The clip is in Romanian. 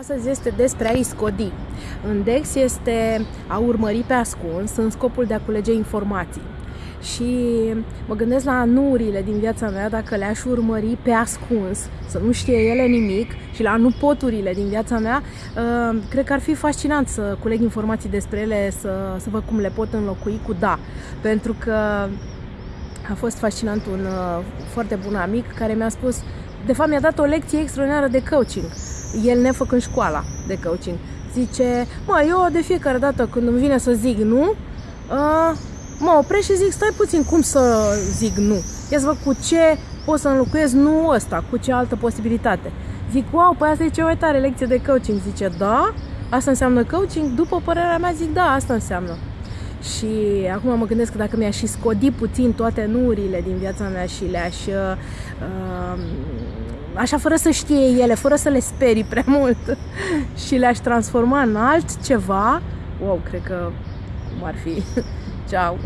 Astăzi este despre a-i scodi. În DEX este a urmări pe ascuns în scopul de a culege informații. Și mă gândesc la nurile din viața mea, dacă le-aș urmări pe ascuns, să nu știe ele nimic, și la nu poturile din viața mea, uh, cred că ar fi fascinant să culeg informații despre ele, să, să văd cum le pot înlocui cu da. Pentru că a fost fascinant un uh, foarte bun amic care mi-a spus, de fapt mi-a dat o lecție extraordinară de coaching el nefăcând școala de coaching. Zice, mă, eu de fiecare dată când îmi vine să zic nu, uh, mă opresc și zic, stai puțin, cum să zic nu? Ia să văd cu ce pot să înlocuiesc nu ăsta, cu ce altă posibilitate. Zic, wow, păi asta e cea mai tare lecție de coaching. Zice, da? Asta înseamnă coaching? După părerea mea zic, da, asta înseamnă. Și acum mă gândesc că dacă mi-aș și scodi puțin toate nurile din viața mea și le-aș uh, așa fără să știe ele, fără să le sperii prea mult și le-aș transforma în altceva, wow, cred că cum ar fi. Ciao!